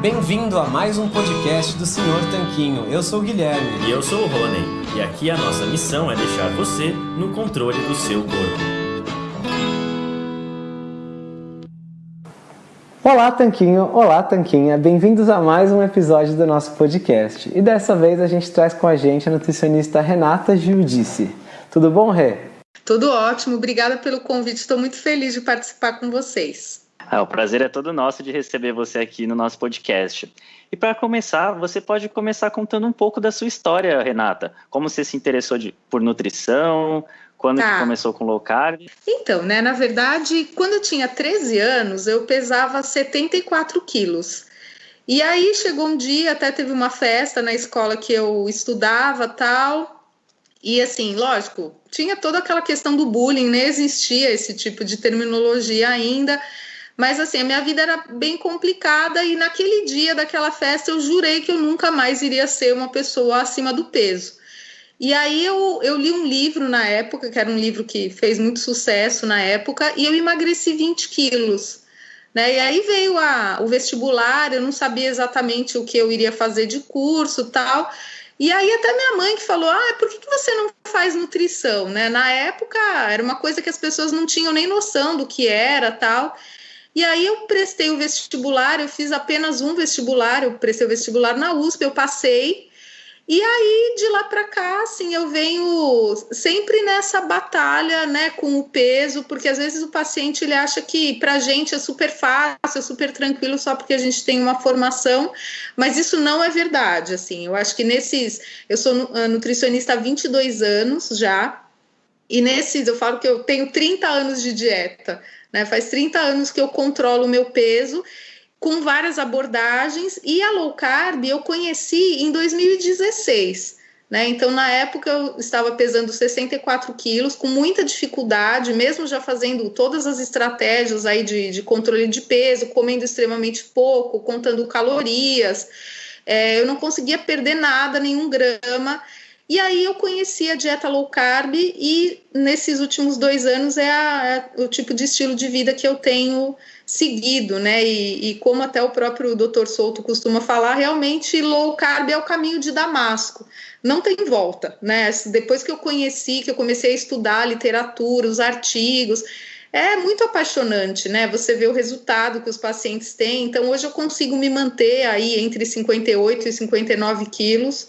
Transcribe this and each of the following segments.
Bem-vindo a mais um podcast do Senhor Tanquinho. Eu sou o Guilherme. E eu sou o Rony. E aqui a nossa missão é deixar você no controle do seu corpo. Olá, Tanquinho! Olá, Tanquinha! Bem-vindos a mais um episódio do nosso podcast. E dessa vez a gente traz com a gente a nutricionista Renata Giudice. Tudo bom, Rê? Tudo ótimo, obrigada pelo convite. Estou muito feliz de participar com vocês. Ah, o prazer é todo nosso de receber você aqui no nosso podcast. E para começar, você pode começar contando um pouco da sua história, Renata. Como você se interessou de, por nutrição, quando tá. começou com low carb? Então, né, na verdade, quando eu tinha 13 anos, eu pesava 74 quilos. E aí chegou um dia, até teve uma festa na escola que eu estudava tal. E assim, lógico, tinha toda aquela questão do bullying, nem existia esse tipo de terminologia ainda. Mas assim, a minha vida era bem complicada e naquele dia daquela festa eu jurei que eu nunca mais iria ser uma pessoa acima do peso. E aí eu, eu li um livro na época, que era um livro que fez muito sucesso na época, e eu emagreci 20 quilos. Né? E aí veio a, o vestibular, eu não sabia exatamente o que eu iria fazer de curso tal. E aí até minha mãe que falou, ah, por que, que você não faz nutrição? Né? Na época era uma coisa que as pessoas não tinham nem noção do que era tal. E aí eu prestei o vestibular, eu fiz apenas um vestibular, eu prestei o vestibular na USP, eu passei. E aí de lá para cá, assim, eu venho sempre nessa batalha, né, com o peso, porque às vezes o paciente ele acha que para a gente é super fácil, é super tranquilo só porque a gente tem uma formação, mas isso não é verdade, assim. Eu acho que nesses, eu sou nutricionista há 22 anos já, e nesses eu falo que eu tenho 30 anos de dieta. Né? Faz 30 anos que eu controlo o meu peso com várias abordagens e a low carb eu conheci em 2016. Né? Então, na época, eu estava pesando 64 quilos, com muita dificuldade, mesmo já fazendo todas as estratégias aí de, de controle de peso, comendo extremamente pouco, contando calorias. É, eu não conseguia perder nada, nenhum grama. E aí eu conheci a dieta low carb e nesses últimos dois anos é, a, é o tipo de estilo de vida que eu tenho seguido, né? E, e, como até o próprio Dr. Souto costuma falar, realmente low carb é o caminho de Damasco. Não tem volta, né? Depois que eu conheci, que eu comecei a estudar a literatura, os artigos, é muito apaixonante, né? Você vê o resultado que os pacientes têm. Então, hoje eu consigo me manter aí entre 58 e 59 quilos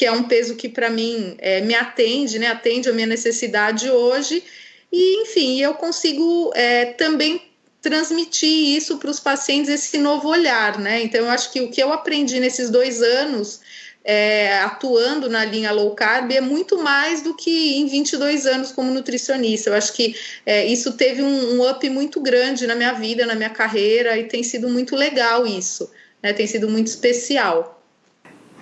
que é um peso que para mim é, me atende, né? Atende a minha necessidade hoje. E, enfim, eu consigo é, também transmitir isso para os pacientes, esse novo olhar, né? Então, eu acho que o que eu aprendi nesses dois anos é, atuando na linha low carb é muito mais do que em 22 anos como nutricionista. Eu acho que é, isso teve um, um, up muito grande na minha vida, na minha carreira, e tem sido muito legal isso, né? Tem sido muito especial.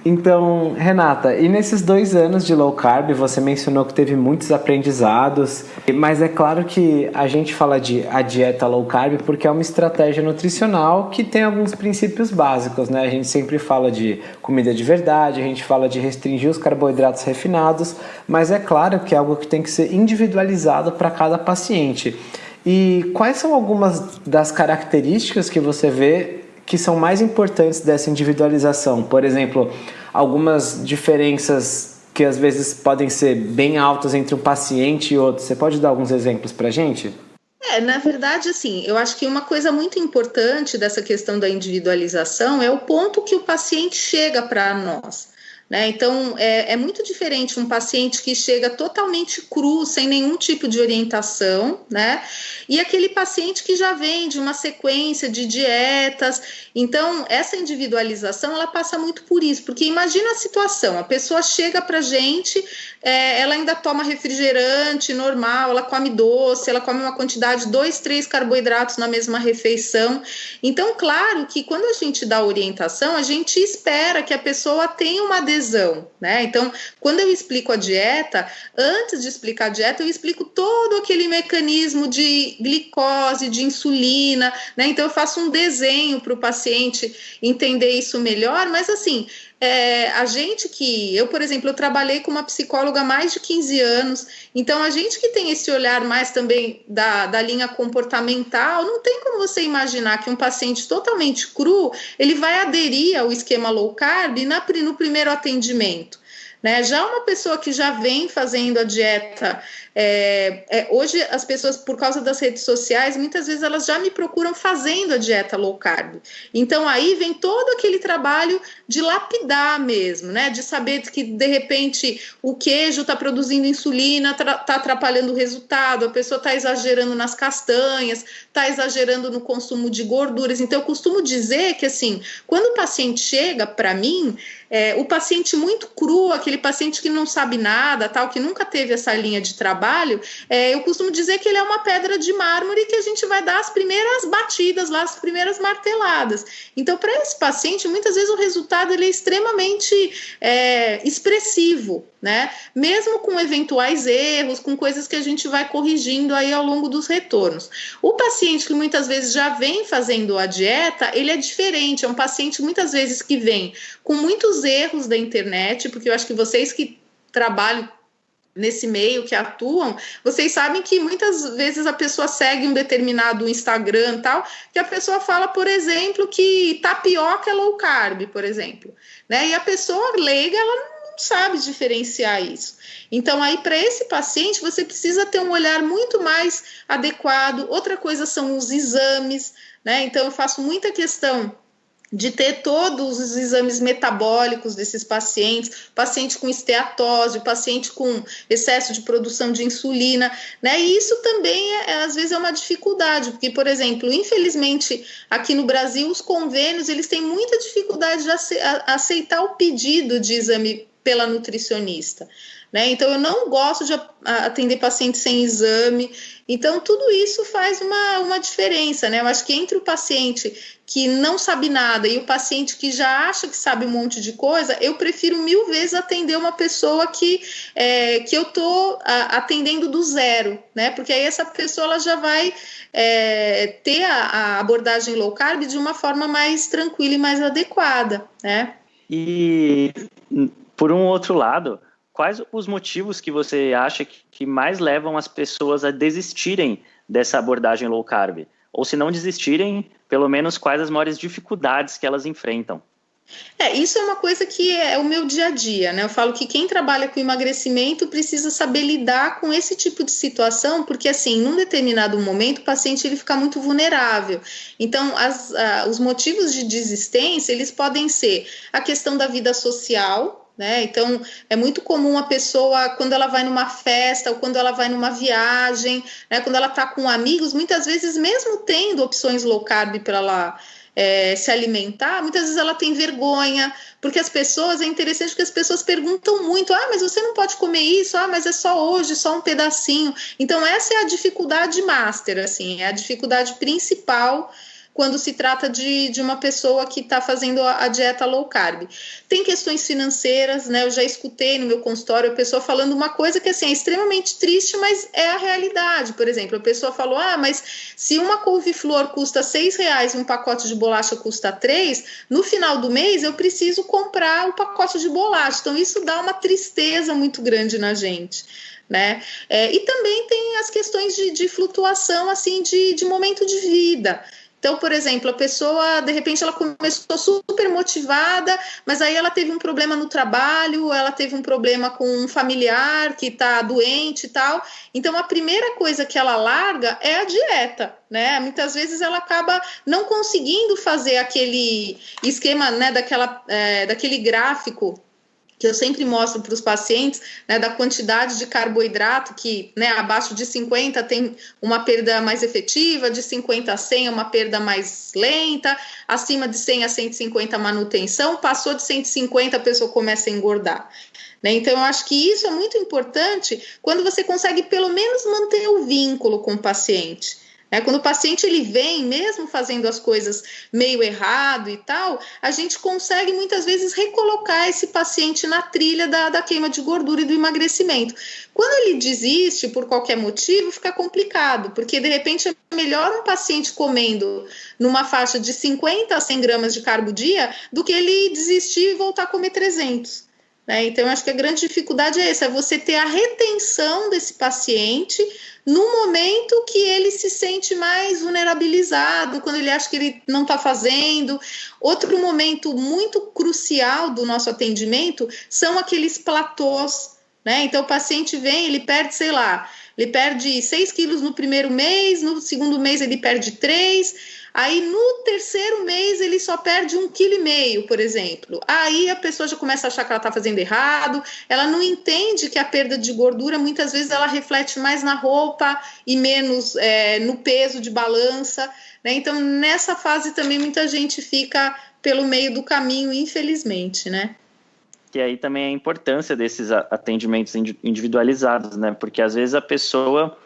Então, Renata, e nesses dois anos de low carb, você mencionou que teve muitos aprendizados, mas é claro que a gente fala de a dieta low carb porque é uma estratégia nutricional que tem alguns princípios básicos, né? A gente sempre fala de comida de verdade, a gente fala de restringir os carboidratos refinados, mas é claro que é algo que tem que ser individualizado para cada paciente. E quais são algumas das características que você vê que são mais importantes dessa individualização? Por exemplo, algumas diferenças que às vezes podem ser bem altas entre um paciente e outro. Você pode dar alguns exemplos para a gente? É, na verdade, assim, eu acho que uma coisa muito importante dessa questão da individualização é o ponto que o paciente chega para nós. Né? Então, é, é, muito diferente um paciente que chega totalmente cru, sem nenhum tipo de orientação, né? E aquele paciente que já vem de uma sequência de dietas. Então, essa individualização, ela passa muito por isso, porque imagina a situação, a pessoa chega para gente, é, ela ainda toma refrigerante normal, ela come doce, ela come uma quantidade de dois, três carboidratos na mesma refeição. Então, claro que quando a gente dá orientação, a gente espera que a pessoa tenha uma né? Então, quando eu explico a dieta, antes de explicar a dieta, eu explico todo aquele mecanismo de glicose, de insulina, né? Então, eu faço um desenho para o paciente entender isso melhor, mas assim é, a gente que, eu, por exemplo, eu trabalhei com uma psicóloga há mais de 15 anos, então a gente que tem esse olhar mais também da, da linha comportamental, não tem como você imaginar que um paciente totalmente cru, ele vai aderir ao esquema low carb na, no primeiro atendimento. Né? Já uma pessoa que já vem fazendo a dieta, é, é, hoje as pessoas, por causa das redes sociais, muitas vezes elas já me procuram fazendo a dieta low carb. Então aí vem todo aquele trabalho de lapidar mesmo, né? De saber que de repente o queijo está produzindo insulina, está atrapalhando o resultado, a pessoa está exagerando nas castanhas, está exagerando no consumo de gorduras. Então eu costumo dizer que assim, quando o paciente chega para mim, é, o paciente muito cru, aquele paciente que não sabe nada, tal, que nunca teve essa linha de trabalho, é, eu costumo dizer que ele é uma pedra de mármore que a gente vai dar as primeiras batidas lá, as primeiras marteladas. Então, para esse paciente, muitas vezes o resultado ele é extremamente é, expressivo né? Mesmo com eventuais erros, com coisas que a gente vai corrigindo aí ao longo dos retornos. O paciente que muitas vezes já vem fazendo a dieta, ele é diferente, é um paciente muitas vezes que vem com muitos erros da internet, porque eu acho que vocês que trabalham nesse meio que atuam, vocês sabem que muitas vezes a pessoa segue um determinado Instagram tal, que a pessoa fala, por exemplo, que tapioca é low carb, por exemplo, né? E a pessoa leiga, ela sabe diferenciar isso. Então, aí, para esse paciente, você precisa ter um olhar muito mais adequado. Outra coisa são os exames, né? Então, eu faço muita questão de ter todos os exames metabólicos desses pacientes, paciente com esteatose, paciente com excesso de produção de insulina, né? E isso também é, às vezes é uma dificuldade, porque, por exemplo, infelizmente aqui no Brasil os convênios eles têm muita dificuldade de aceitar o pedido de exame pela nutricionista. Né? Então, eu não gosto de atender pacientes sem exame. Então, tudo isso faz uma, uma diferença. Né? Eu acho que entre o paciente que não sabe nada e o paciente que já acha que sabe um monte de coisa, eu prefiro mil vezes atender uma pessoa que, é, que eu estou atendendo do zero, né? Porque aí essa pessoa ela já vai é, ter a, a abordagem low carb de uma forma mais tranquila e mais adequada, né? E por um outro lado, quais os motivos que você acha que mais levam as pessoas a desistirem dessa abordagem low carb? Ou se não desistirem, pelo menos quais as maiores dificuldades que elas enfrentam? É, isso é uma coisa que é o meu dia a dia, né? Eu falo que quem trabalha com emagrecimento precisa saber lidar com esse tipo de situação, porque assim, num determinado momento, o paciente ele fica muito vulnerável. Então, as, os motivos de desistência, eles podem ser a questão da vida social, né? Então, é muito comum a pessoa, quando ela vai numa festa ou quando ela vai numa viagem, né, quando ela está com amigos, muitas vezes, mesmo tendo opções low carb para ela é, se alimentar, muitas vezes ela tem vergonha, porque as pessoas, é interessante que as pessoas perguntam muito: ah, mas você não pode comer isso, ah, mas é só hoje, só um pedacinho. Então, essa é a dificuldade master, assim, é a dificuldade principal quando se trata de, de uma pessoa que está fazendo a, a, dieta low carb. Tem questões financeiras, né? Eu já escutei no meu consultório a pessoa falando uma coisa que assim, é extremamente triste, mas é a realidade. Por exemplo, a pessoa falou: ah, mas se uma couve-flor custa seis reais e um pacote de bolacha custa três, no final do mês eu preciso comprar o pacote de bolacha. Então, isso dá uma tristeza muito grande na gente. Né? É, e também tem as questões de, de flutuação assim de, de momento de vida. Então, por exemplo, a pessoa, de repente, ela começou super motivada, mas aí ela teve um problema no trabalho, ela teve um problema com um familiar que está doente e tal. Então, a primeira coisa que ela larga é a dieta, né? Muitas vezes ela acaba não conseguindo fazer aquele esquema, né, daquela, é, daquele gráfico que eu sempre mostro para os pacientes, né, da quantidade de carboidrato, que né, abaixo de 50 tem uma perda mais efetiva, de 50 a 100 é uma perda mais lenta, acima de 100 a 150 manutenção, passou de 150 a pessoa começa a engordar. Né? Então, eu acho que isso é muito importante quando você consegue pelo menos manter o vínculo com o paciente. É, quando o paciente ele vem, mesmo fazendo as coisas meio errado e tal, a gente consegue muitas vezes recolocar esse paciente na trilha da, da queima de gordura e do emagrecimento. Quando ele desiste por qualquer motivo, fica complicado, porque de repente é melhor um paciente comendo numa faixa de 50 a 100 gramas de carbo dia do que ele desistir e voltar a comer 300. Né? Então, acho que a grande dificuldade é essa, é você ter a retenção desse paciente no momento que ele se sente mais vulnerabilizado, quando ele acha que ele não está fazendo. Outro momento muito crucial do nosso atendimento são aqueles platôs, né? Então, o paciente vem, ele perde, sei lá, ele perde 6 quilos no primeiro mês, no segundo mês ele perde 3 Aí no terceiro mês ele só perde um quilo e meio, por exemplo. Aí a pessoa já começa a achar que ela está fazendo errado. Ela não entende que a perda de gordura muitas vezes ela reflete mais na roupa e menos é, no peso de balança. Né? Então nessa fase também muita gente fica pelo meio do caminho, infelizmente, né? Que aí também a importância desses atendimentos individualizados, né? Porque às vezes a pessoa,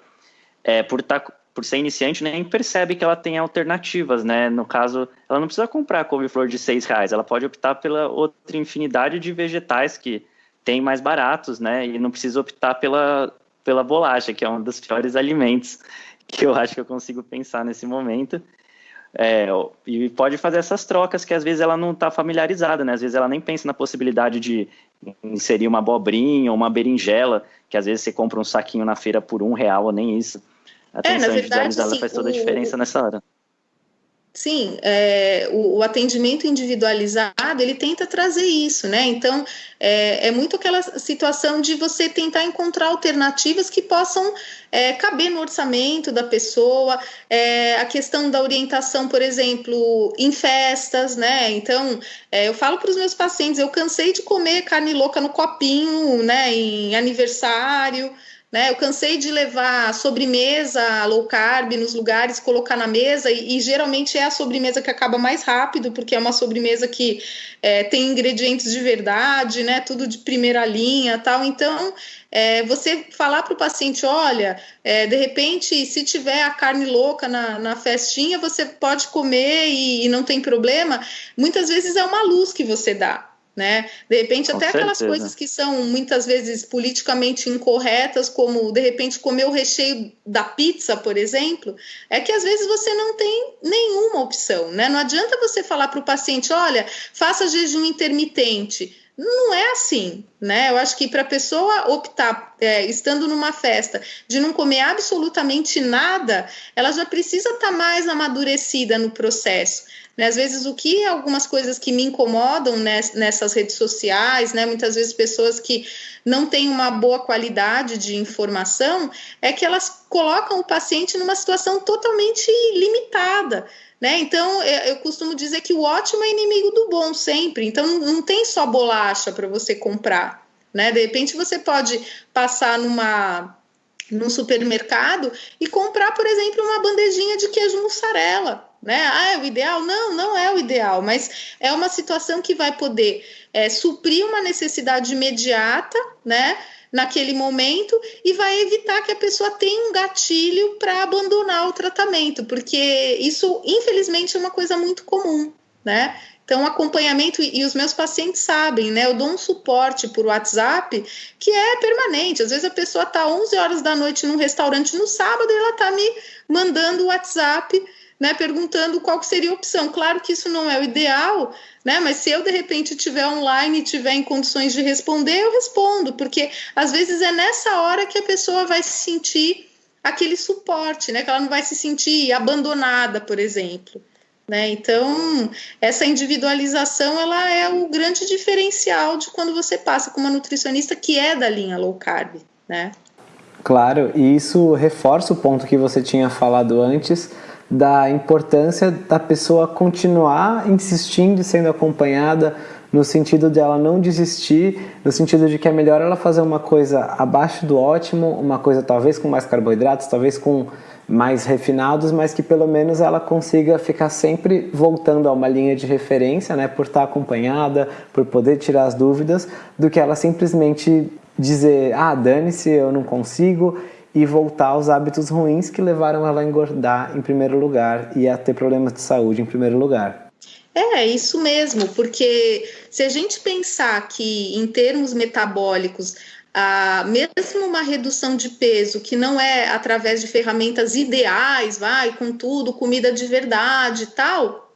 é, por estar tá por ser iniciante, nem percebe que ela tem alternativas, né? No caso, ela não precisa comprar couve-flor de seis reais, ela pode optar pela outra infinidade de vegetais que tem mais baratos, né? E não precisa optar pela, pela bolacha, que é um dos piores alimentos que eu acho que eu consigo pensar nesse momento. É, e pode fazer essas trocas que às vezes ela não está familiarizada, né? Às vezes ela nem pensa na possibilidade de inserir uma abobrinha ou uma berinjela, que às vezes você compra um saquinho na feira por um real ou nem isso. A atenção é, individualizada assim, faz toda a diferença o... nessa hora. Sim, é, o, o, atendimento individualizado ele tenta trazer isso, né? Então é, é, muito aquela situação de você tentar encontrar alternativas que possam é, caber no orçamento da pessoa, é, a questão da orientação, por exemplo, em festas, né? Então é, eu falo para os meus pacientes, eu cansei de comer carne louca no copinho, né? Em aniversário. Né? Eu cansei de levar sobremesa low carb nos lugares, colocar na mesa, e, e geralmente é a sobremesa que acaba mais rápido, porque é uma sobremesa que é, tem ingredientes de verdade, né? Tudo de primeira linha tal. Então, é, você falar para o paciente: olha, é, de repente, se tiver a carne louca na, na festinha, você pode comer e, e não tem problema. Muitas vezes é uma luz que você dá né? De repente, Com até certeza. aquelas coisas que são muitas vezes politicamente incorretas, como de repente comer o recheio da pizza, por exemplo, é que às vezes você não tem nenhuma opção, né? Não adianta você falar para o paciente, olha, faça jejum intermitente. Não é assim, né? Eu acho que para a pessoa optar, é, estando numa festa, de não comer absolutamente nada, ela já precisa estar tá mais amadurecida no processo. Né? Às vezes, o que algumas coisas que me incomodam nessas redes sociais, né? muitas vezes pessoas que não têm uma boa qualidade de informação, é que elas colocam o paciente numa situação totalmente limitada. Né? Então, eu costumo dizer que o ótimo é inimigo do bom sempre. Então, não tem só bolacha para você comprar. Né? De repente, você pode passar numa num supermercado e comprar, por exemplo, uma bandejinha de queijo mussarela né? Ah, é o ideal? Não, não é o ideal, mas é uma situação que vai poder é, suprir uma necessidade imediata, né? Naquele momento e vai evitar que a pessoa tenha um gatilho para abandonar o tratamento, porque isso, infelizmente, é uma coisa muito comum, né? Então, acompanhamento, e os meus pacientes sabem, né? Eu dou um suporte por WhatsApp que é permanente. Às vezes a pessoa está 11 horas da noite num restaurante no sábado e ela está me mandando o WhatsApp né, perguntando qual seria a opção. Claro que isso não é o ideal, né, mas se eu de repente estiver online e tiver em condições de responder, eu respondo, porque às vezes é nessa hora que a pessoa vai se sentir aquele suporte, né, que ela não vai se sentir abandonada, por exemplo. Né? Então, essa individualização ela é o grande diferencial de quando você passa com uma nutricionista que é da linha low carb. Né? Claro, e isso reforça o ponto que você tinha falado antes da importância da pessoa continuar insistindo e sendo acompanhada no sentido de ela não desistir, no sentido de que é melhor ela fazer uma coisa abaixo do ótimo, uma coisa talvez com mais carboidratos, talvez com mais refinados, mas que pelo menos ela consiga ficar sempre voltando a uma linha de referência, né, por estar acompanhada, por poder tirar as dúvidas, do que ela simplesmente dizer, ah, dane-se, eu não consigo, e voltar aos hábitos ruins que levaram ela a engordar em primeiro lugar e a ter problemas de saúde em primeiro lugar. É, isso mesmo, porque se a gente pensar que em termos metabólicos, ah, mesmo uma redução de peso que não é através de ferramentas ideais, vai, com tudo, comida de verdade e tal.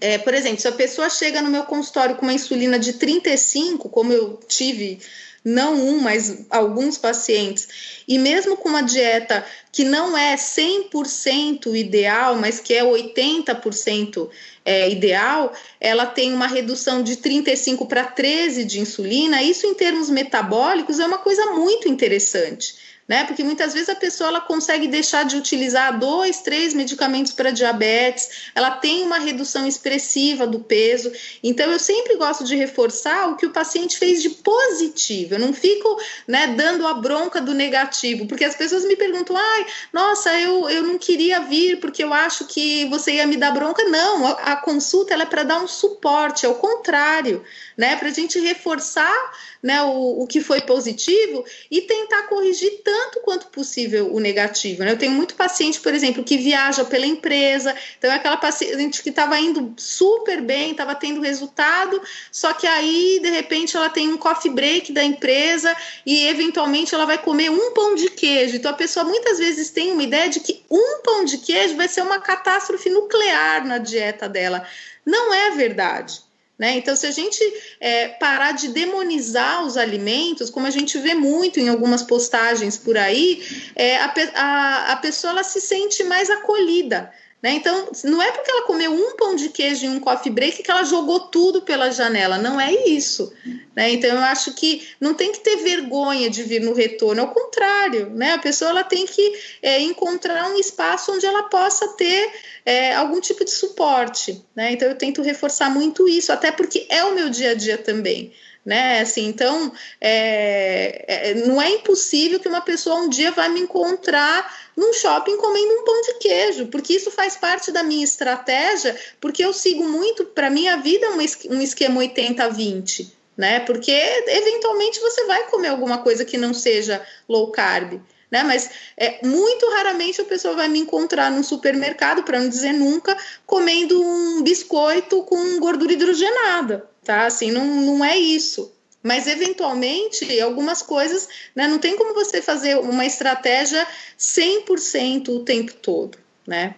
É, por exemplo, se a pessoa chega no meu consultório com uma insulina de 35, como eu tive não um, mas alguns pacientes, e mesmo com uma dieta que não é 100% ideal, mas que é 80% é, ideal, ela tem uma redução de 35 para 13 de insulina. Isso, em termos metabólicos, é uma coisa muito interessante né? Porque muitas vezes a pessoa ela consegue deixar de utilizar dois, três medicamentos para diabetes, ela tem uma redução expressiva do peso. Então eu sempre gosto de reforçar o que o paciente fez de positivo. Eu não fico, né, dando a bronca do negativo, porque as pessoas me perguntam: "Ai, nossa, eu, eu não queria vir porque eu acho que você ia me dar bronca". Não, a, a consulta ela é para dar um suporte, é o contrário, né? Para a gente reforçar né, o, o que foi positivo e tentar corrigir tanto quanto possível o negativo. Né? Eu tenho muito paciente, por exemplo, que viaja pela empresa, então é aquela paciente que estava indo super bem, estava tendo resultado, só que aí, de repente, ela tem um coffee break da empresa e, eventualmente, ela vai comer um pão de queijo. Então, a pessoa muitas vezes tem uma ideia de que um pão de queijo vai ser uma catástrofe nuclear na dieta dela. Não é verdade. Né? Então, se a gente é, parar de demonizar os alimentos, como a gente vê muito em algumas postagens por aí, é, a, a, a pessoa ela se sente mais acolhida. Né? Então, não é porque ela comeu um pão de queijo e um coffee break que ela jogou tudo pela janela, não é isso. Né? Então, eu acho que não tem que ter vergonha de vir no retorno, ao contrário, né? a pessoa ela tem que é, encontrar um espaço onde ela possa ter é, algum tipo de suporte. Né? Então, eu tento reforçar muito isso, até porque é o meu dia a dia também né? Assim, então, é, é, não é impossível que uma pessoa um dia vai me encontrar num shopping comendo um pão de queijo, porque isso faz parte da minha estratégia, porque eu sigo muito, para minha vida, um esquema 80-20, né? Porque eventualmente você vai comer alguma coisa que não seja low carb. Né? Mas é, muito raramente a pessoa vai me encontrar num supermercado, para não dizer nunca, comendo um biscoito com gordura hidrogenada, tá? Assim, não, não é isso. Mas, eventualmente, algumas coisas, né, não tem como você fazer uma estratégia 100% o tempo todo, né?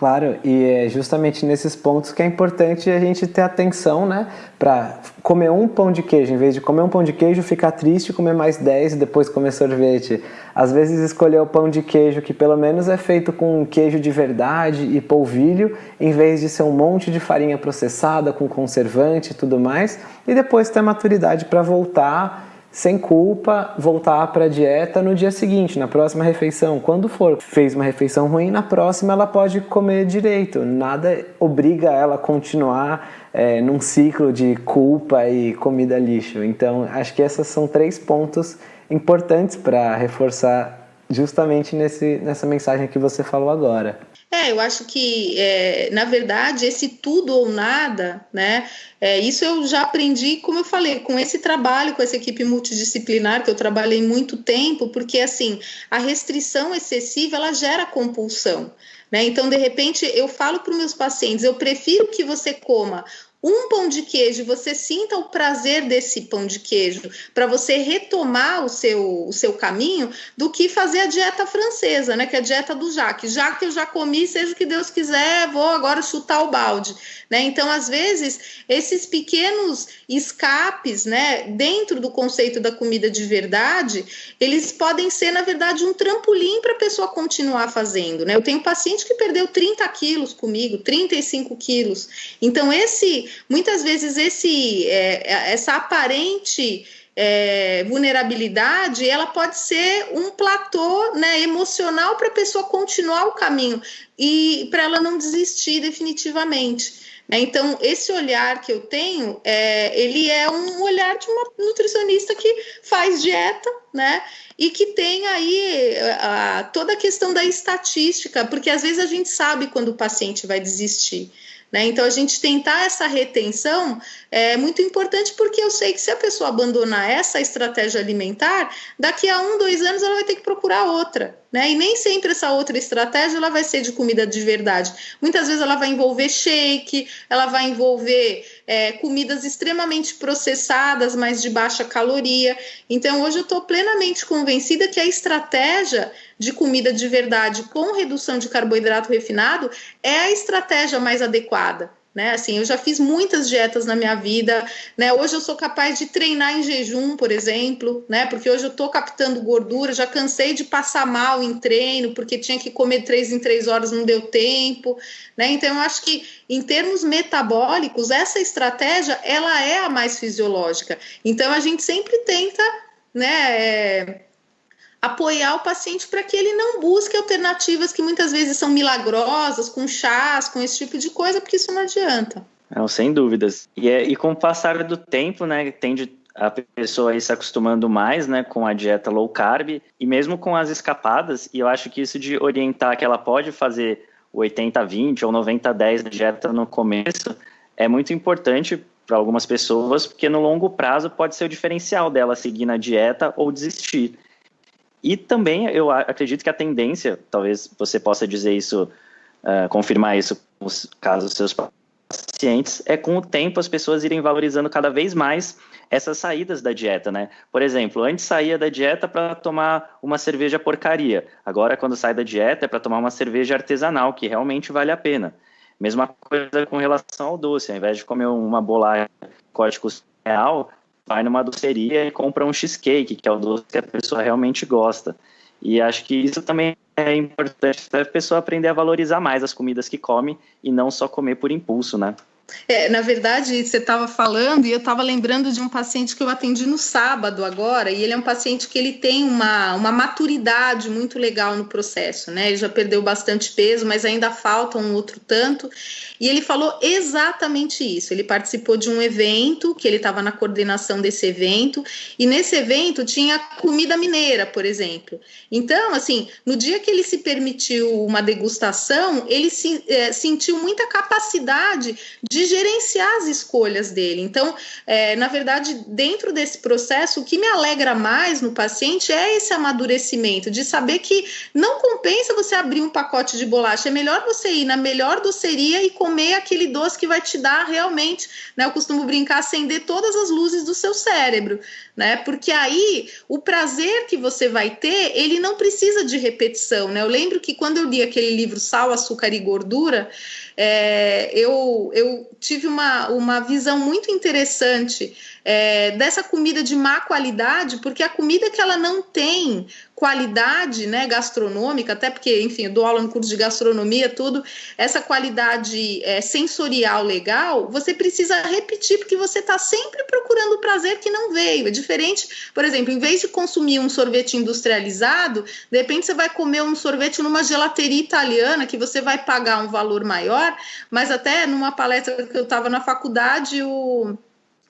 Claro, e é justamente nesses pontos que é importante a gente ter atenção, né? Para comer um pão de queijo, em vez de comer um pão de queijo, ficar triste, comer mais 10 e depois comer sorvete. Às vezes escolher o pão de queijo que pelo menos é feito com queijo de verdade e polvilho, em vez de ser um monte de farinha processada com conservante e tudo mais, e depois ter maturidade para voltar sem culpa, voltar para a dieta no dia seguinte, na próxima refeição. Quando for, fez uma refeição ruim, na próxima ela pode comer direito. Nada obriga ela a continuar é, num ciclo de culpa e comida lixo. Então, acho que esses são três pontos importantes para reforçar justamente nesse, nessa mensagem que você falou agora. É, eu acho que, é, na verdade, esse tudo ou nada, né? É, isso eu já aprendi, como eu falei, com esse trabalho, com essa equipe multidisciplinar, que eu trabalhei muito tempo, porque, assim, a restrição excessiva, ela gera compulsão. Né? Então, de repente, eu falo para os meus pacientes, eu prefiro que você coma um pão de queijo, você sinta o prazer desse pão de queijo, para você retomar o seu, o seu caminho, do que fazer a dieta francesa, né? Que é a dieta do Jacques. Já que eu já comi, seja o que Deus quiser, vou agora chutar o balde. Né? Então, às vezes, esses pequenos escapes, né, dentro do conceito da comida de verdade, eles podem ser, na verdade, um trampolim para a pessoa continuar fazendo. Né? Eu tenho paciente que perdeu 30 quilos comigo, 35 quilos. Então, esse, muitas vezes, esse, é, essa aparente é, vulnerabilidade, ela pode ser um platô né, emocional para a pessoa continuar o caminho e para ela não desistir definitivamente. Né? Então, esse olhar que eu tenho, é, ele é um olhar de uma nutricionista que faz dieta, né? E que tem aí a, toda a questão da estatística, porque às vezes a gente sabe quando o paciente vai desistir. Né? Então, a gente tentar essa retenção é muito importante porque eu sei que se a pessoa abandonar essa estratégia alimentar, daqui a um, dois anos ela vai ter que procurar outra. Né? E nem sempre essa outra estratégia ela vai ser de comida de verdade. Muitas vezes ela vai envolver shake, ela vai envolver é, comidas extremamente processadas, mas de baixa caloria. Então, hoje eu estou plenamente convencida que a estratégia de comida de verdade com redução de carboidrato refinado é a estratégia mais adequada. Né? Assim, eu já fiz muitas dietas na minha vida, né? Hoje eu sou capaz de treinar em jejum, por exemplo, né? Porque hoje eu estou captando gordura, já cansei de passar mal em treino, porque tinha que comer três em três horas, não deu tempo, né? Então eu acho que em termos metabólicos, essa estratégia ela é a mais fisiológica. Então a gente sempre tenta, né? É apoiar o paciente para que ele não busque alternativas que muitas vezes são milagrosas, com chás, com esse tipo de coisa, porque isso não adianta. Não, sem dúvidas. E, é, e com o passar do tempo, né, tende a pessoa aí se acostumando mais, né, com a dieta low carb e mesmo com as escapadas, e eu acho que isso de orientar que ela pode fazer o 80-20 ou 90-10 da dieta no começo é muito importante para algumas pessoas, porque no longo prazo pode ser o diferencial dela seguir na dieta ou desistir. E também eu acredito que a tendência, talvez você possa dizer isso, uh, confirmar isso caso seus pacientes, é com o tempo as pessoas irem valorizando cada vez mais essas saídas da dieta, né? Por exemplo, antes saía da dieta para tomar uma cerveja porcaria. Agora, quando sai da dieta, é para tomar uma cerveja artesanal, que realmente vale a pena. Mesma coisa com relação ao doce. Ao invés de comer uma bolacha código real, vai numa doceria e compra um cheesecake, que é o doce que a pessoa realmente gosta. E acho que isso também é importante para a pessoa aprender a valorizar mais as comidas que come e não só comer por impulso, né? É, na verdade, você estava falando e eu estava lembrando de um paciente que eu atendi no sábado agora, e ele é um paciente que ele tem uma, uma maturidade muito legal no processo, né? Ele já perdeu bastante peso, mas ainda falta um outro tanto. E ele falou exatamente isso. Ele participou de um evento, que ele estava na coordenação desse evento, e nesse evento tinha comida mineira, por exemplo. Então, assim, no dia que ele se permitiu uma degustação, ele se, é, sentiu muita capacidade de gerenciar as escolhas dele. Então, é, na verdade, dentro desse processo, o que me alegra mais no paciente é esse amadurecimento, de saber que não compensa você abrir um pacote de bolacha, é melhor você ir na melhor doceria e comer aquele doce que vai te dar realmente, né? Eu costumo brincar, acender todas as luzes do seu cérebro, né? Porque aí o prazer que você vai ter, ele não precisa de repetição, né? Eu lembro que quando eu li aquele livro Sal, Açúcar e Gordura, é, eu, eu tive uma, uma visão muito interessante é, dessa comida de má qualidade, porque a comida que ela não tem qualidade né, gastronômica, até porque, enfim, eu dou aula no curso de gastronomia, tudo, essa qualidade é, sensorial legal, você precisa repetir, porque você está sempre procurando o prazer que não veio. É diferente, por exemplo, em vez de consumir um sorvete industrializado, de repente você vai comer um sorvete numa gelateria italiana, que você vai pagar um valor maior, mas até numa palestra que eu estava na faculdade, o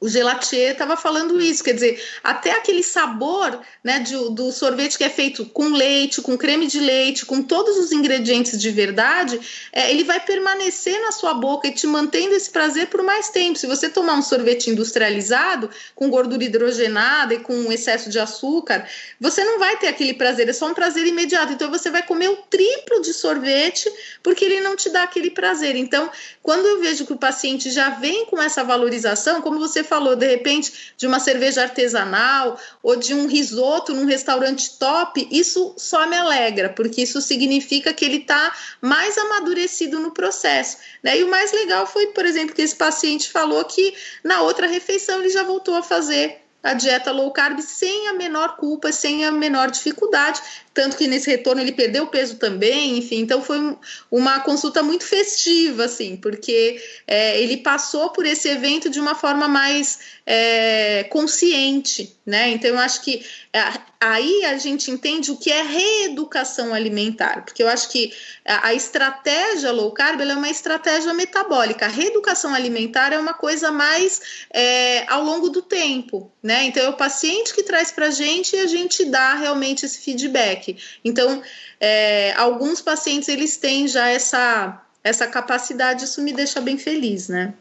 o gelatier estava falando isso, quer dizer, até aquele sabor né, de, do sorvete que é feito com leite, com creme de leite, com todos os ingredientes de verdade, é, ele vai permanecer na sua boca e te mantendo esse prazer por mais tempo. Se você tomar um sorvete industrializado, com gordura hidrogenada e com excesso de açúcar, você não vai ter aquele prazer, é só um prazer imediato. Então você vai comer o triplo de sorvete porque ele não te dá aquele prazer. Então, quando eu vejo que o paciente já vem com essa valorização, como você falou, de repente, de uma cerveja artesanal ou de um risoto num restaurante top, isso só me alegra, porque isso significa que ele está mais amadurecido no processo. Né? E o mais legal foi, por exemplo, que esse paciente falou que na outra refeição ele já voltou a fazer a dieta low carb sem a menor culpa, sem a menor dificuldade, tanto que nesse retorno ele perdeu peso também, enfim, então foi uma consulta muito festiva, assim, porque é, ele passou por esse evento de uma forma mais é, consciente, né? Então eu acho que é, aí a gente entende o que é reeducação alimentar, porque eu acho que a, estratégia low carb é uma estratégia metabólica, a reeducação alimentar é uma coisa mais é, ao longo do tempo, né? Então é o paciente que traz para a gente e a gente dá realmente esse feedback. Então, é, alguns pacientes eles têm já essa essa capacidade, isso me deixa bem feliz, né?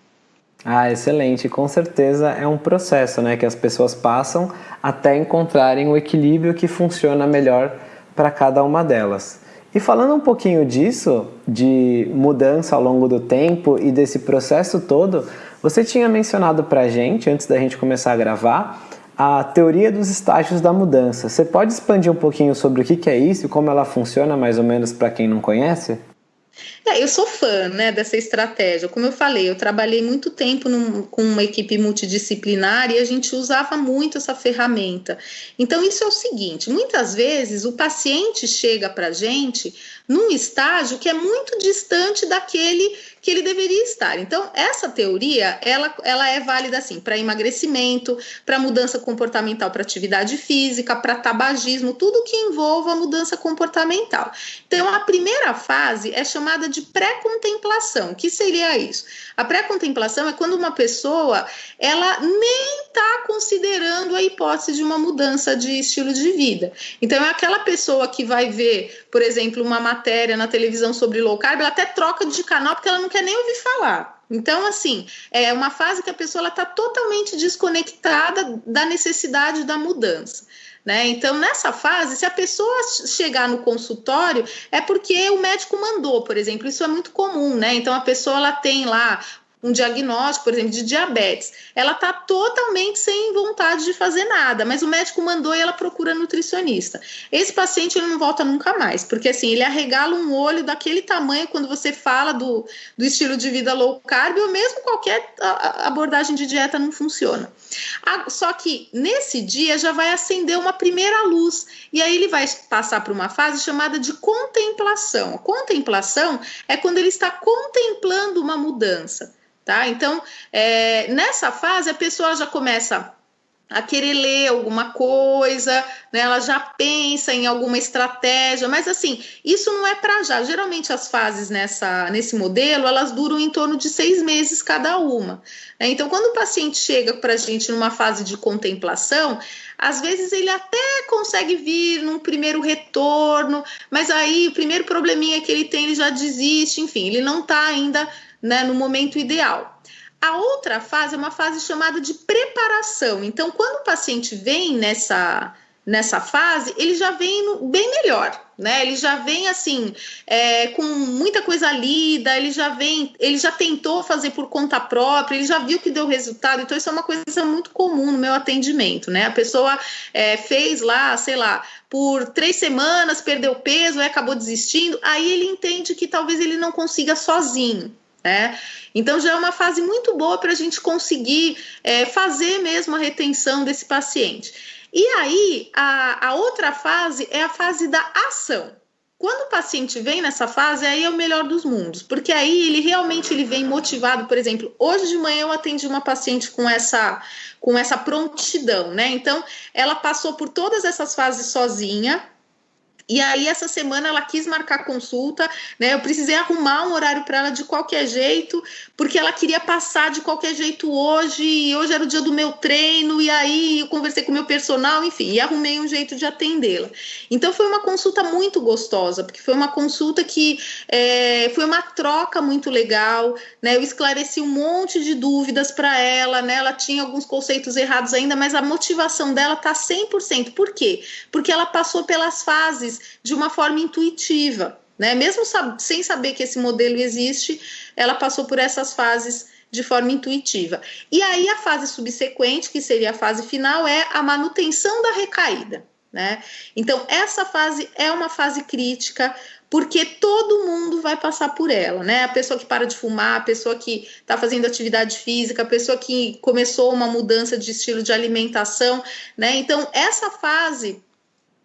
Ah, excelente. Com certeza é um processo, né, que as pessoas passam até encontrarem o equilíbrio que funciona melhor para cada uma delas. E falando um pouquinho disso, de mudança ao longo do tempo e desse processo todo, você tinha mencionado para a gente, antes da gente começar a gravar, a teoria dos estágios da mudança. Você pode expandir um pouquinho sobre o que é isso e como ela funciona, mais ou menos, para quem não conhece? É, eu sou fã né, dessa estratégia. Como eu falei, eu trabalhei muito tempo num, com uma equipe multidisciplinar e a gente usava muito essa ferramenta. Então, isso é o seguinte: muitas vezes o paciente chega para a gente num estágio que é muito distante daquele que ele deveria estar. Então, essa teoria, ela, ela é válida assim para emagrecimento, para mudança comportamental para atividade física, para tabagismo, tudo que envolva mudança comportamental. Então, a primeira fase é chamada de pré-contemplação. Que seria isso? A pré-contemplação é quando uma pessoa, ela nem está considerando a hipótese de uma mudança de estilo de vida. Então, é aquela pessoa que vai ver, por exemplo, uma matéria na televisão sobre low carb, ela até troca de canal porque ela não quer nem ouvir falar. Então, assim, é uma fase que a pessoa está totalmente desconectada da necessidade da mudança. Né? Então, nessa fase, se a pessoa chegar no consultório, é porque o médico mandou, por exemplo, isso é muito comum, né? Então, a pessoa ela tem lá um diagnóstico, por exemplo, de diabetes, ela está totalmente sem vontade de fazer nada, mas o médico mandou e ela procura nutricionista. Esse paciente ele não volta nunca mais, porque assim, ele arregala um olho daquele tamanho quando você fala do, do estilo de vida low carb, ou mesmo qualquer abordagem de dieta não funciona. Só que nesse dia já vai acender uma primeira luz, e aí ele vai passar por uma fase chamada de contemplação. A contemplação é quando ele está contemplando uma mudança tá? Então, é, nessa fase, a pessoa já começa a querer ler alguma coisa, né? Ela já pensa em alguma estratégia, mas assim, isso não é para já. Geralmente as fases nessa, nesse modelo, elas duram em torno de seis meses cada uma. Né? Então, quando o paciente chega para a gente numa fase de contemplação, às vezes ele até consegue vir num primeiro retorno, mas aí o primeiro probleminha que ele tem, ele já desiste, enfim, ele não está ainda né, no momento ideal. A outra fase é uma fase chamada de preparação. Então, quando o paciente vem nessa, nessa fase, ele já vem bem melhor, né? Ele já vem assim, é, com muita coisa lida, ele já vem, ele já tentou fazer por conta própria, ele já viu que deu resultado. Então, isso é uma coisa muito comum no meu atendimento, né? A pessoa é, fez lá, sei lá, por três semanas, perdeu peso, acabou desistindo, aí ele entende que talvez ele não consiga sozinho. Né? Então já é uma fase muito boa para a gente conseguir é, fazer mesmo a retenção desse paciente. E aí a, a outra fase é a fase da ação. Quando o paciente vem nessa fase, aí é o melhor dos mundos, porque aí ele realmente ele vem motivado, por exemplo, hoje de manhã eu atendi uma paciente com essa com essa prontidão, né? Então, ela passou por todas essas fases sozinha, e aí, essa semana, ela quis marcar consulta, né? Eu precisei arrumar um horário para ela de qualquer jeito, porque ela queria passar de qualquer jeito hoje, e hoje era o dia do meu treino, e aí eu conversei com o meu personal, enfim, e arrumei um jeito de atendê-la. Então, foi uma consulta muito gostosa, porque foi uma consulta que é, foi uma troca muito legal, né? Eu esclareci um monte de dúvidas para ela, né? Ela tinha alguns conceitos errados ainda, mas a motivação dela tá 100%. Por quê? Porque ela passou pelas fases de uma forma intuitiva, né? Mesmo sab sem saber que esse modelo existe, ela passou por essas fases de forma intuitiva. E aí a fase subsequente, que seria a fase final, é a manutenção da recaída. Né? Então, essa fase é uma fase crítica, porque todo mundo vai passar por ela, né? A pessoa que para de fumar, a pessoa que está fazendo atividade física, a pessoa que começou uma mudança de estilo de alimentação, né? Então, essa fase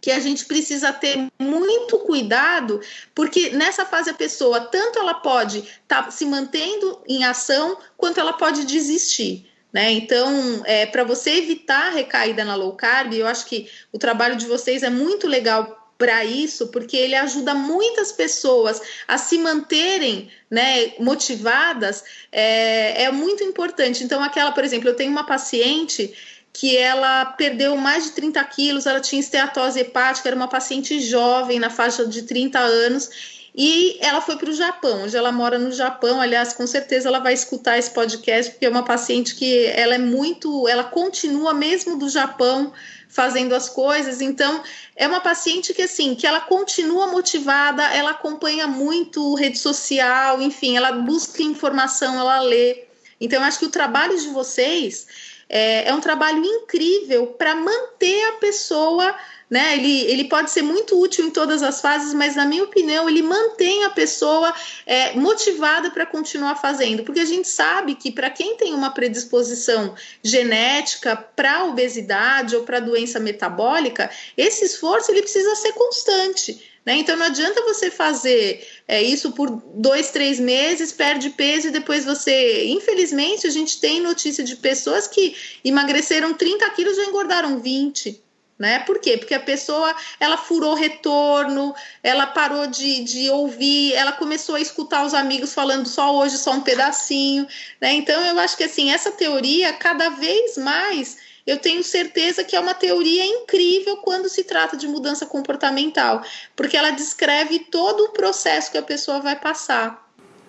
que a gente precisa ter muito cuidado, porque nessa fase a pessoa tanto ela pode estar tá se mantendo em ação, quanto ela pode desistir. Né? Então, é, para você evitar a recaída na low carb, eu acho que o trabalho de vocês é muito legal para isso, porque ele ajuda muitas pessoas a se manterem né, motivadas, é, é muito importante. Então, aquela, por exemplo, eu tenho uma paciente que ela perdeu mais de 30 quilos, ela tinha esteatose hepática, era uma paciente jovem, na faixa de 30 anos, e ela foi para o Japão. Hoje ela mora no Japão. Aliás, com certeza ela vai escutar esse podcast porque é uma paciente que ela é muito, ela continua mesmo do Japão fazendo as coisas. Então, é uma paciente que assim, que ela continua motivada, ela acompanha muito rede social, enfim, ela busca informação, ela lê. Então, acho que o trabalho de vocês é, é um trabalho incrível para manter a pessoa né? Ele, ele pode ser muito útil em todas as fases, mas na minha opinião ele mantém a pessoa é, motivada para continuar fazendo, porque a gente sabe que para quem tem uma predisposição genética para obesidade ou para doença metabólica, esse esforço ele precisa ser constante. Né? Então não adianta você fazer é, isso por dois, três meses, perde peso e depois você. Infelizmente, a gente tem notícia de pessoas que emagreceram 30 quilos e já engordaram 20 né? Por quê? Porque a pessoa ela furou retorno, ela parou de, de ouvir, ela começou a escutar os amigos falando só hoje, só um pedacinho, né? Então eu acho que assim, essa teoria cada vez mais eu tenho certeza que é uma teoria incrível quando se trata de mudança comportamental, porque ela descreve todo o processo que a pessoa vai passar.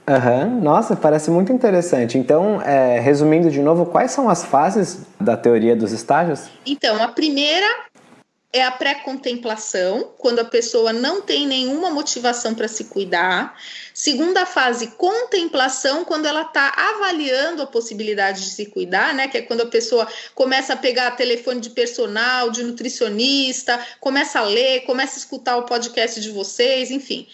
Uhum. Nossa, parece muito interessante. Então, é, resumindo de novo, quais são as fases da teoria dos estágios? Então, a primeira é a pré-contemplação, quando a pessoa não tem nenhuma motivação para se cuidar. Segunda fase, contemplação, quando ela está avaliando a possibilidade de se cuidar, né? Que é quando a pessoa começa a pegar telefone de personal, de nutricionista, começa a ler, começa a escutar o podcast de vocês, enfim.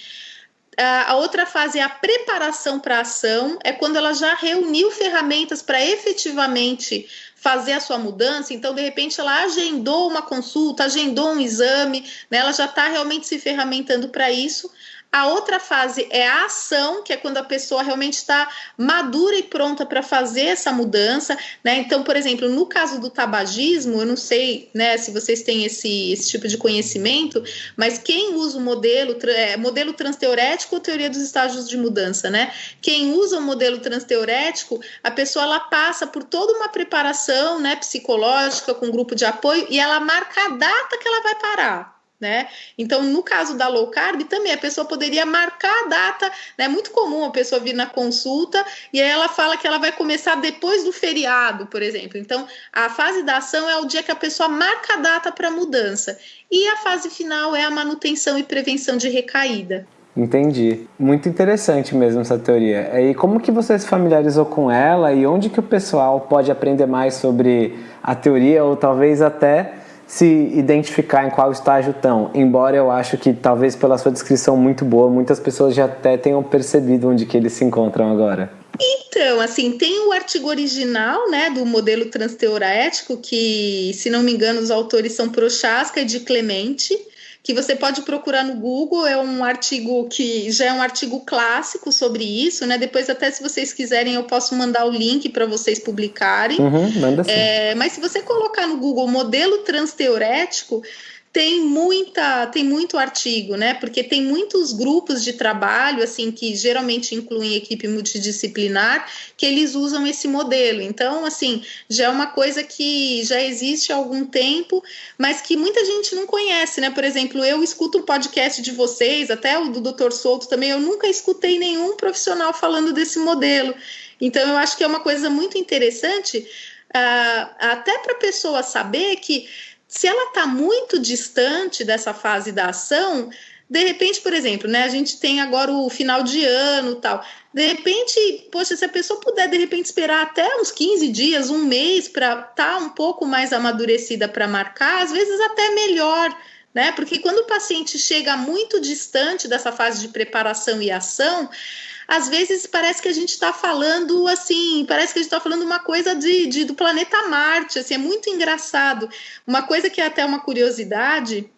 A outra fase é a preparação para a ação, é quando ela já reuniu ferramentas para efetivamente fazer a sua mudança, então de repente ela agendou uma consulta, agendou um exame, né, ela já está realmente se ferramentando para isso. A outra fase é a ação, que é quando a pessoa realmente está madura e pronta para fazer essa mudança, né? Então, por exemplo, no caso do tabagismo, eu não sei, né, se vocês têm esse, esse tipo de conhecimento, mas quem usa o modelo, é, modelo transteorético ou teoria dos estágios de mudança, né? Quem usa o modelo transteorético, a pessoa ela passa por toda uma preparação, né, psicológica com grupo de apoio e ela marca a data que ela vai parar né? Então, no caso da low carb, também a pessoa poderia marcar a data, né? É muito comum a pessoa vir na consulta e aí ela fala que ela vai começar depois do feriado, por exemplo. Então, a fase da ação é o dia que a pessoa marca a data para mudança. E a fase final é a manutenção e prevenção de recaída. Entendi. Muito interessante mesmo essa teoria. E como que você se familiarizou com ela e onde que o pessoal pode aprender mais sobre a teoria ou talvez até se identificar em qual estágio estão. Embora eu acho que talvez pela sua descrição muito boa, muitas pessoas já até tenham percebido onde que eles se encontram agora. Então, assim, tem o artigo original, né, do modelo transteorético, que, se não me engano, os autores são Prochaska e de Clemente que você pode procurar no Google, é um artigo que já é um artigo clássico sobre isso, né? Depois, até se vocês quiserem, eu posso mandar o link para vocês publicarem. Uhum, manda sim. É, mas se você colocar no Google modelo transteorético, tem muita, tem muito artigo, né? Porque tem muitos grupos de trabalho, assim, que geralmente incluem equipe multidisciplinar, que eles usam esse modelo. Então, assim, já é uma coisa que já existe há algum tempo, mas que muita gente não conhece, né? Por exemplo, eu escuto um podcast de vocês, até o do Dr. Souto também, eu nunca escutei nenhum profissional falando desse modelo. Então, eu acho que é uma coisa muito interessante, uh, até para a pessoa saber que se ela está muito distante dessa fase da ação, de repente, por exemplo, né, a gente tem agora o final de ano tal. De repente, poxa, se a pessoa puder de repente esperar até uns 15 dias, um mês para estar tá um pouco mais amadurecida para marcar, às vezes até melhor, né? Porque quando o paciente chega muito distante dessa fase de preparação e ação, às vezes parece que a gente está falando assim, parece que a gente está falando uma coisa de, de, do planeta Marte, assim, é muito engraçado. Uma coisa que é até uma curiosidade,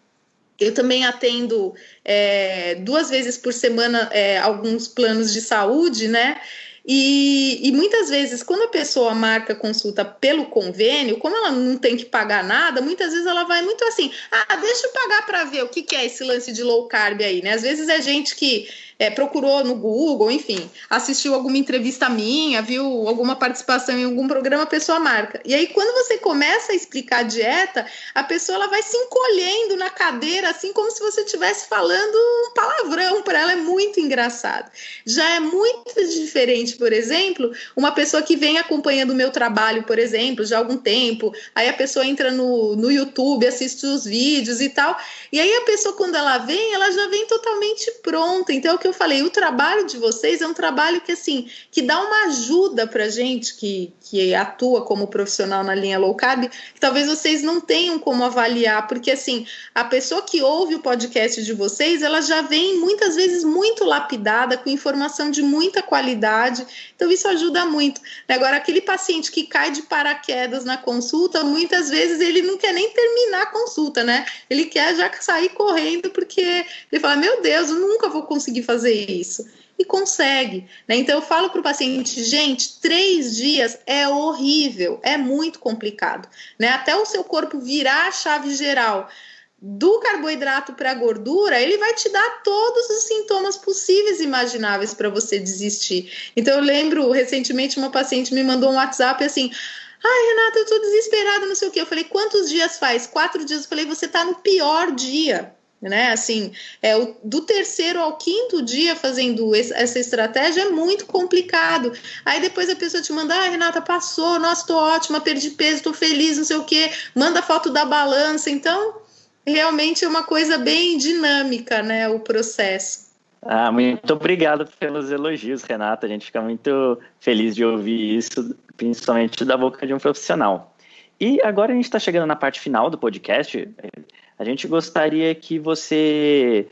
eu também atendo é, duas vezes por semana é, alguns planos de saúde, né? E, e, muitas vezes, quando a pessoa marca consulta pelo convênio, como ela não tem que pagar nada, muitas vezes ela vai muito assim: ah, deixa eu pagar para ver o que, que é esse lance de low carb aí, né? Às vezes é gente que é, procurou no Google, enfim, assistiu alguma entrevista minha, viu alguma participação em algum programa, a pessoa marca. E aí, quando você começa a explicar a dieta, a pessoa ela vai se encolhendo na cadeira, assim como se você estivesse falando um palavrão para ela é muito engraçado. Já é muito diferente, por exemplo, uma pessoa que vem acompanhando o meu trabalho, por exemplo, já há algum tempo, aí a pessoa entra no, no YouTube, assiste os vídeos e tal, e aí a pessoa, quando ela vem, ela já vem totalmente pronta. Então, que eu falei, o trabalho de vocês é um trabalho que, assim, que dá uma ajuda para gente que, que atua como profissional na linha low carb, que talvez vocês não tenham como avaliar, porque, assim, a pessoa que ouve o podcast de vocês, ela já vem muitas vezes muito lapidada, com informação de muita qualidade, então isso ajuda muito. Agora, aquele paciente que cai de paraquedas na consulta, muitas vezes ele não quer nem terminar a consulta, né? Ele quer já sair correndo, porque ele fala: Meu Deus, eu nunca vou conseguir fazer isso e consegue. Né? Então, eu falo para o paciente, gente, três dias é horrível, é muito complicado. Né? Até o seu corpo virar a chave geral do carboidrato para a gordura, ele vai te dar todos os sintomas possíveis e imagináveis para você desistir. Então, eu lembro recentemente uma paciente me mandou um WhatsApp assim. Ai, Renata, eu tô desesperada, não sei o quê. Eu falei, quantos dias faz? Quatro dias. Eu falei, você tá no pior dia né? Assim, é, o, do terceiro ao quinto dia fazendo esse, essa estratégia é muito complicado. Aí depois a pessoa te manda, ah, Renata, passou, nossa, tô ótima, perdi peso, tô feliz, não sei o quê, manda foto da balança. Então, realmente é uma coisa bem dinâmica, né? O processo. Ah, muito obrigado pelos elogios, Renata. A gente fica muito feliz de ouvir isso, principalmente da boca de um profissional. E agora a gente está chegando na parte final do podcast. A gente gostaria que você,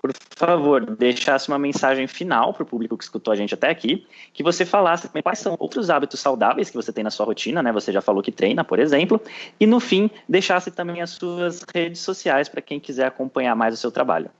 por favor, deixasse uma mensagem final para o público que escutou a gente até aqui, que você falasse quais são outros hábitos saudáveis que você tem na sua rotina, né? Você já falou que treina, por exemplo, e no fim deixasse também as suas redes sociais para quem quiser acompanhar mais o seu trabalho.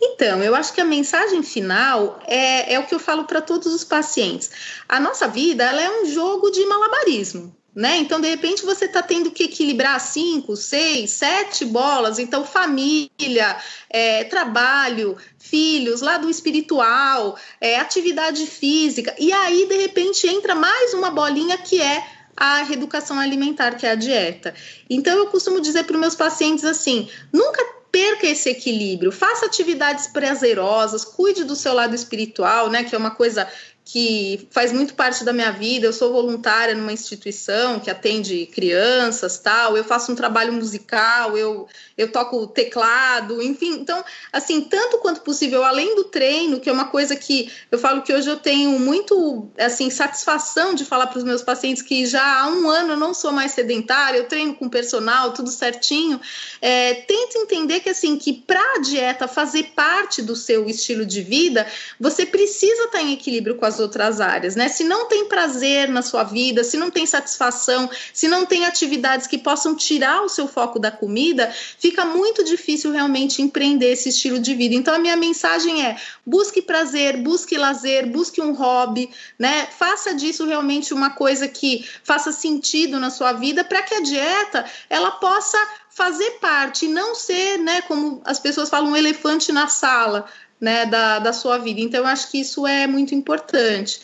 Então, eu acho que a mensagem final é, é o que eu falo para todos os pacientes. A nossa vida ela é um jogo de malabarismo né? Então, de repente, você está tendo que equilibrar cinco, seis, sete bolas. Então, família, é, trabalho, filhos, lado espiritual, é, atividade física. E aí, de repente, entra mais uma bolinha que é a reeducação alimentar, que é a dieta. Então, eu costumo dizer para os meus pacientes assim: nunca perca esse equilíbrio, faça atividades prazerosas, cuide do seu lado espiritual, né? Que é uma coisa que faz muito parte da minha vida. Eu sou voluntária numa instituição que atende crianças, tal. Eu faço um trabalho musical, eu eu toco teclado, enfim. Então, assim, tanto quanto possível, além do treino, que é uma coisa que eu falo que hoje eu tenho muito, assim, satisfação de falar para os meus pacientes que já há um ano eu não sou mais sedentária, eu treino com personal, tudo certinho. É, tenta entender que, assim, que para a dieta fazer parte do seu estilo de vida, você precisa estar em equilíbrio com as outras áreas, né? Se não tem prazer na sua vida, se não tem satisfação, se não tem atividades que possam tirar o seu foco da comida, fica muito difícil realmente empreender esse estilo de vida. Então, a minha mensagem é: busque prazer, busque lazer, busque um hobby, né? Faça disso realmente uma coisa que faça sentido na sua vida para que a dieta ela possa fazer parte, não ser, né, como as pessoas falam, um elefante na sala, né, da, da sua vida. Então, eu acho que isso é muito importante.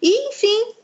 E, enfim,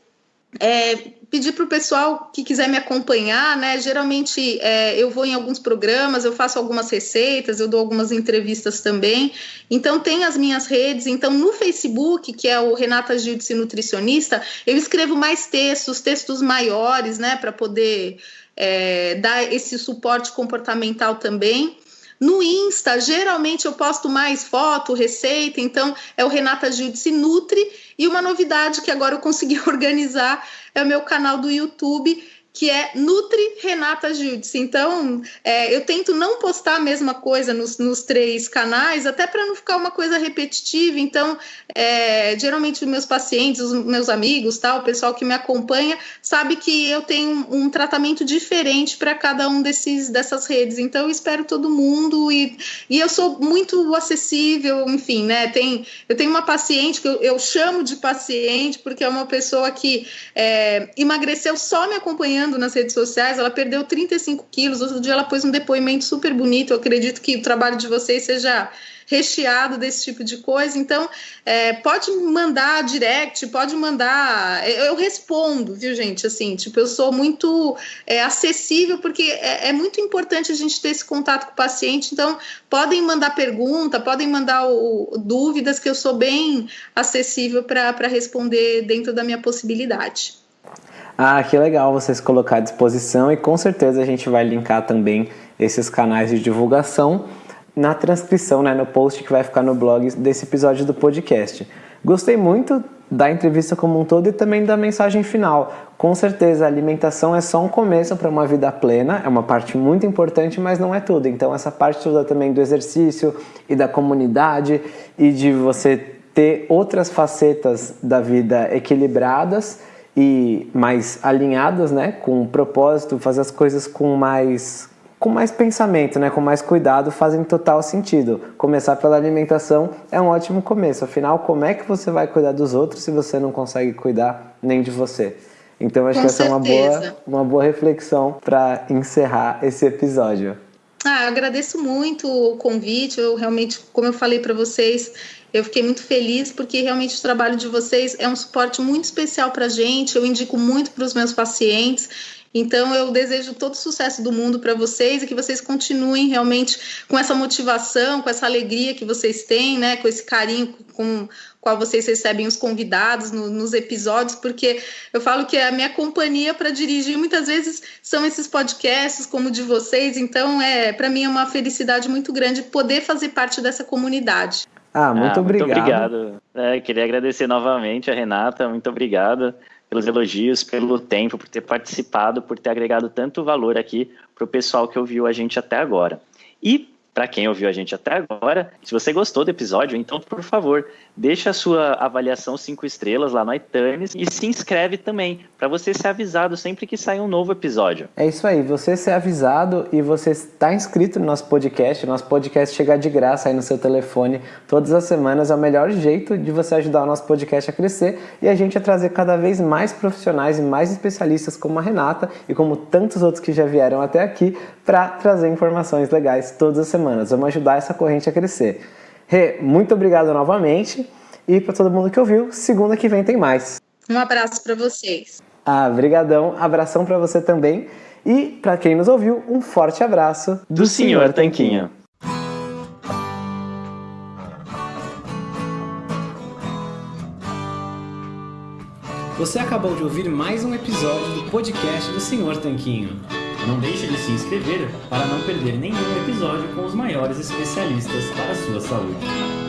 é, pedir para o pessoal que quiser me acompanhar, né? Geralmente é, eu vou em alguns programas, eu faço algumas receitas, eu dou algumas entrevistas também. Então tem as minhas redes. Então no Facebook, que é o Renata Gildes Nutricionista, eu escrevo mais textos, textos maiores, né? Para poder é, dar esse suporte comportamental também. No Insta, geralmente eu posto mais foto, receita, então é o Renata Giudice Nutri. E uma novidade que agora eu consegui organizar é o meu canal do YouTube, que é Nutri Renata Giudice. Então, é, eu tento não postar a mesma coisa nos, nos três canais, até para não ficar uma coisa repetitiva. Então, é, geralmente os meus pacientes, os meus amigos, tal, o pessoal que me acompanha, sabe que eu tenho um, um tratamento diferente para cada um desses dessas redes. Então, eu espero todo mundo e, e eu sou muito acessível, enfim, né? Tem, eu tenho uma paciente que eu, eu chamo de paciente porque é uma pessoa que é, emagreceu só me acompanhando nas redes sociais, ela perdeu 35 quilos. Outro dia ela pôs um depoimento super bonito. Eu acredito que o trabalho de vocês seja recheado desse tipo de coisa. Então, é, pode mandar direct, pode mandar. Eu, respondo, viu, gente? Assim, tipo, eu sou muito é, acessível, porque é, é, muito importante a gente ter esse contato com o paciente. Então, podem mandar pergunta, podem mandar o, dúvidas, que eu sou bem acessível para responder dentro da minha possibilidade. Ah, que legal vocês colocar à disposição e com certeza a gente vai linkar também esses canais de divulgação na transcrição, né, no post que vai ficar no blog desse episódio do podcast. Gostei muito da entrevista como um todo e também da mensagem final. Com certeza, a alimentação é só um começo para uma vida plena, é uma parte muito importante, mas não é tudo. Então, essa parte toda também do exercício e da comunidade e de você ter outras facetas da vida equilibradas e mais alinhadas, né, com um propósito, fazer as coisas com mais com mais pensamento, né, com mais cuidado, fazem total sentido. Começar pela alimentação é um ótimo começo. Afinal, como é que você vai cuidar dos outros se você não consegue cuidar nem de você? Então, acho com que essa certeza. é uma boa, uma boa reflexão para encerrar esse episódio. Ah, agradeço muito o convite. Eu realmente, como eu falei para vocês, eu fiquei muito feliz porque realmente o trabalho de vocês é um suporte muito especial para a gente. Eu indico muito para os meus pacientes. Então, eu desejo todo o sucesso do mundo para vocês e que vocês continuem realmente com essa motivação, com essa alegria que vocês têm, né, com esse carinho com qual vocês recebem os convidados no, nos episódios, porque eu falo que a minha companhia para dirigir muitas vezes são esses podcasts como o de vocês, então é para mim é uma felicidade muito grande poder fazer parte dessa comunidade. Ah, muito ah, obrigado. Muito obrigado. É, queria agradecer novamente a Renata, muito obrigado pelos elogios, pelo tempo, por ter participado, por ter agregado tanto valor aqui para o pessoal que ouviu a gente até agora. E para quem ouviu a gente até agora, se você gostou do episódio, então, por favor, deixa a sua avaliação cinco estrelas lá no iTunes e se inscreve também, para você ser avisado sempre que sair um novo episódio. É isso aí, você ser avisado e você está inscrito no nosso podcast, nosso podcast chegar de graça aí no seu telefone todas as semanas, é o melhor jeito de você ajudar o nosso podcast a crescer e a gente a trazer cada vez mais profissionais e mais especialistas como a Renata e como tantos outros que já vieram até aqui para trazer informações legais todas as semanas. Vamos ajudar essa corrente a crescer. Rê, muito obrigado novamente. E para todo mundo que ouviu, segunda que vem tem mais. Um abraço para vocês. Ah, brigadão. Abração para você também. E para quem nos ouviu, um forte abraço do, do Senhor Tanquinho. Você acabou de ouvir mais um episódio do podcast do Senhor Tanquinho. Não deixe de se inscrever para não perder nenhum episódio com os maiores especialistas para a sua saúde.